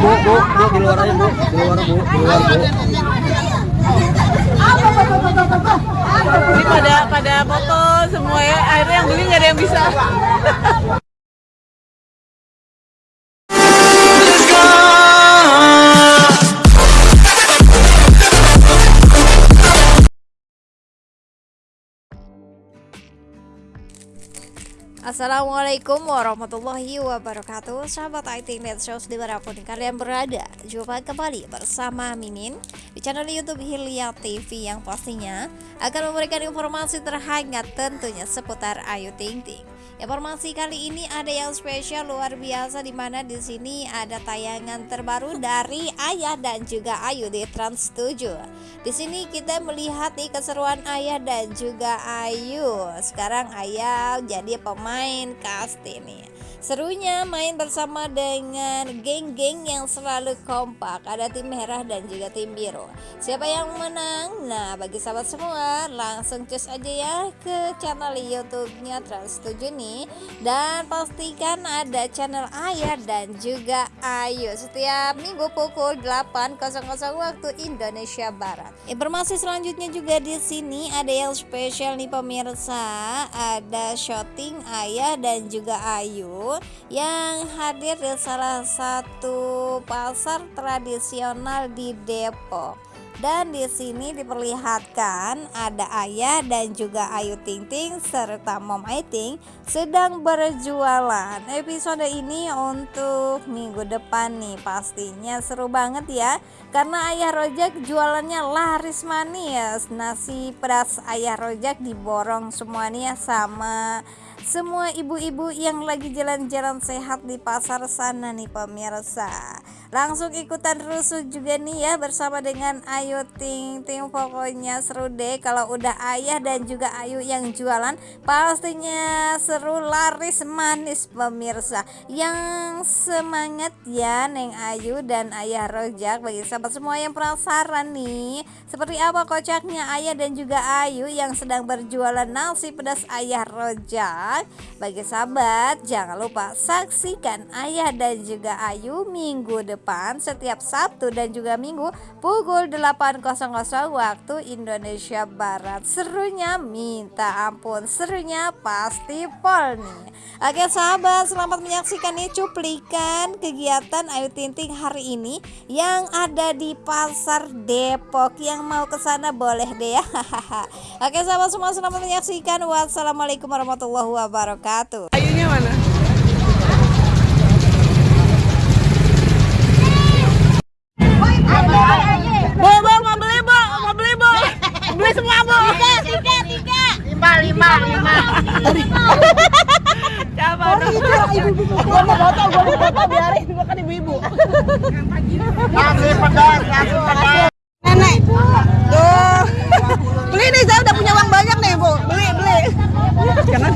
bu bu bu di luar aja bu di luar bu di luar bu Ini pada pada foto semua ya. Akhirnya yang beli nggak ada yang bisa. Assalamualaikum warahmatullahi wabarakatuh. Sahabat IT Net Shows di mana pun kalian berada Jumpa kembali bersama Mimin Di channel Youtube Hilya TV yang pastinya Akan memberikan informasi terhangat tentunya seputar Ayu Ting Ting Informasi kali ini ada yang spesial luar biasa di mana di sini ada tayangan terbaru dari Ayah dan juga Ayu di Trans 7. Di sini kita melihat nih keseruan Ayah dan juga Ayu. Sekarang Ayah jadi pemain cast ini. Serunya main bersama dengan geng-geng yang selalu kompak. Ada tim merah dan juga tim biru. Siapa yang menang? Nah bagi sahabat semua langsung cus aja ya ke channel youtube-nya Trans7 nih. Dan pastikan ada channel Ayah dan juga Ayu Setiap minggu pukul 8.00 waktu Indonesia Barat. Informasi selanjutnya juga di sini ada yang spesial nih pemirsa. Ada shooting Ayah dan juga Ayu yang hadir di salah satu pasar tradisional di Depok. Dan di sini diperlihatkan ada Ayah dan juga Ayu Ting Ting serta Mom Aiting sedang berjualan. Episode ini untuk minggu depan nih pastinya seru banget ya. Karena Ayah Rojak jualannya laris manis. Nasi pedas Ayah Rojak diborong semuanya sama semua ibu-ibu yang lagi jalan-jalan sehat di pasar sana nih pemirsa langsung ikutan rusuh juga nih ya bersama dengan Ayu Ting Ting. Pokoknya seru deh kalau udah ayah dan juga Ayu yang jualan. Pastinya seru laris manis pemirsa. Yang semangat ya Neng Ayu dan Ayah Rojak. Bagi sahabat semua yang penasaran nih seperti apa kocaknya Ayah dan juga Ayu yang sedang berjualan nasi pedas Ayah Rojak? Bagi sahabat jangan lupa saksikan Ayah dan juga Ayu minggu depan depan setiap Sabtu dan juga Minggu pukul 8.00 waktu Indonesia Barat. Serunya minta ampun, serunya pasti pol nih. Oke sahabat, selamat menyaksikan nih cuplikan kegiatan Ayu Tinting hari ini yang ada di Pasar Depok. Yang mau ke sana boleh deh ya. Oke sahabat semua selamat menyaksikan. Wassalamualaikum warahmatullahi wabarakatuh. Lima lima lima Coba gua mau foto gua mau foto biarin gua kan ibu-ibu nasi pedas nasi pedas nenek tuh beli nih saya udah punya uang banyak nih bu beli beli Jangan.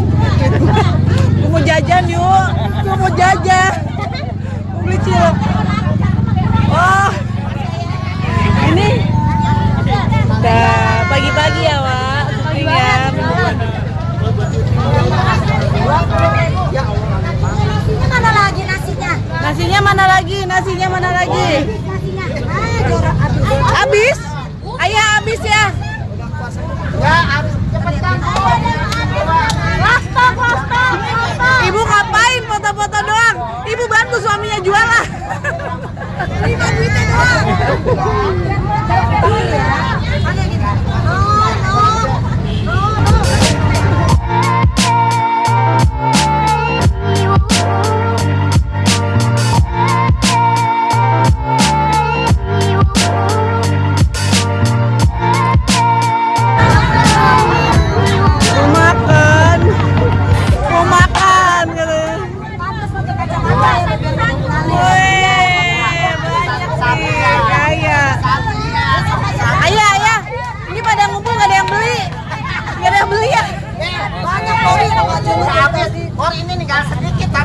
Gua mau jajan yuk. gua mau jajan Mau beli cilok. Wah. Ini pagi-pagi ya, Wak. Syuting ya. Ini mana lagi nasinya? Nasinya mana lagi? Nasinya mana lagi? Habis? Ayah habis ya. Wastok, wastok, wastok. Ibu ngapain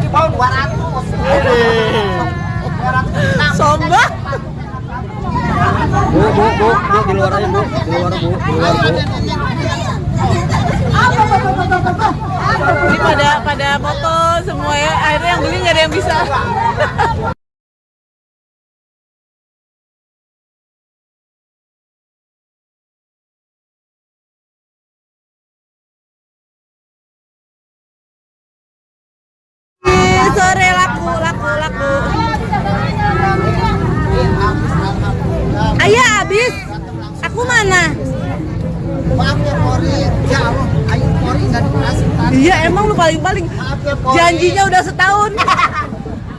sedikit tadi bawa 200 Sombong. bu bu bu bu di luar aja bu di luar bu di luar bu Ini pada pada foto semua ya. Akhirnya yang beli nggak ada yang bisa. sore laku laku laku. Ayah habis. Aku mana? Maaf ya ya nggak dikasih. Iya emang lu paling-paling ya janjinya udah setahun.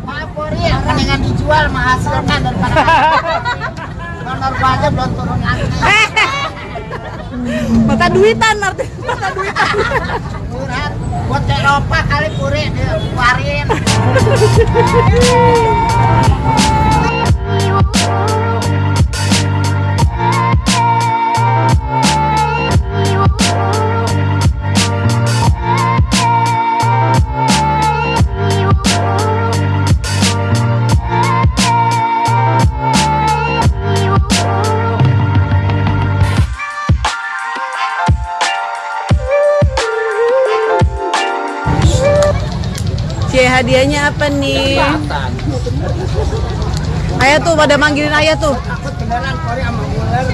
Maaf Pori, mendingan dijual menghasilkan daripada honor gua aja belum turun lagi. Mata duitan arti mata duitan. Buat Eropa kali Puri dikeluarin. Cie hadiahnya apa nih? Ayah tuh pada manggilin ayah tuh. Takut beneran Pori sama ular.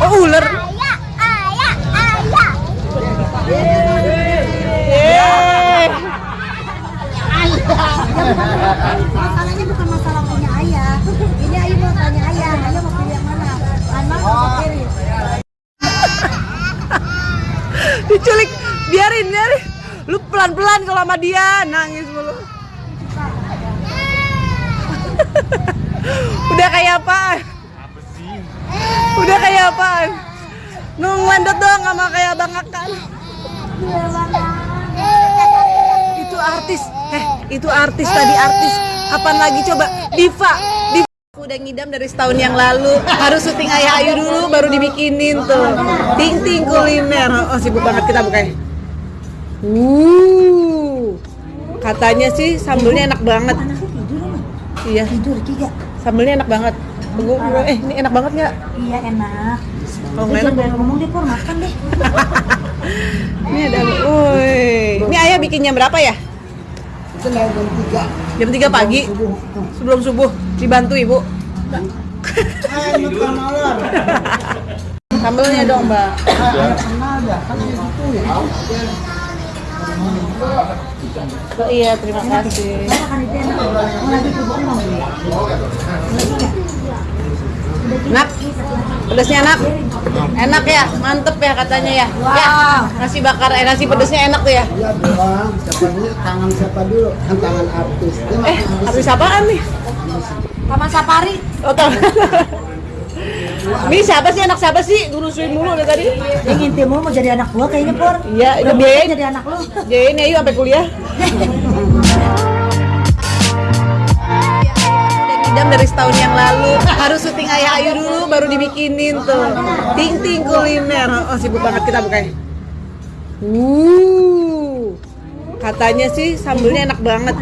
Oh ular. Yeay. Masalahnya bukan masalah punya ayah. Ini ayah mau tanya ayah, ayah mau pilih yang mana? Anak atau kiri? Diculik, biarin biarin. Lu pelan-pelan kalau sama dia nangis mulu. Udah kayak apaan? Udah kayak apaan? Nungguin doang sama kayak Bang Akan. Itu artis. Eh, itu artis tadi artis. Kapan lagi coba? Diva. Diva. Udah ngidam dari setahun yang lalu. Harus syuting Ayah Ayu dulu baru dibikinin tuh. Ting ting kuliner. Oh, sibuk banget kita bukannya. Uh. Katanya sih sambelnya enak banget. Iya. Tidur tiga. Sambelnya enak banget. Tunggu, eh ini enak banget nggak? Iya enak. Kalau nggak enak, ngomong deh, Pur. Makan deh. ini ada. Woi, ini ayah bikin jam berapa ya? Itu jam tiga. Jam 3 pagi sebelum subuh dibantu ibu. Ayo bukan malam. Sambelnya dong mbak. Kenal dah, kan gitu ya. Oh, iya terima kasih. Enak. Nak, pedasnya enak. Enak ya, mantep ya katanya ya. Ya, nasi bakar, eh, nasi pedasnya enak tuh ya. Iya doang, tangan siapa dulu? Kan tangan artis. Dia Eh, habis apaan nih? Taman Safari. Oh, tahu. Ini siapa sih anak siapa sih? Ngurusin mulu dari tadi. Dia ngintip mulu mau jadi anak gua kayaknya, Pur. Iya, Udah biayain. jadi anak lu. Jayain ya yuk sampai kuliah. Udah ngidam dari setahun yang lalu. Harus syuting Ayah Ayu dulu baru dibikinin tuh. Ting ting kuliner. Oh, sibuk banget kita bukannya. Uh. Katanya sih sambelnya enak banget.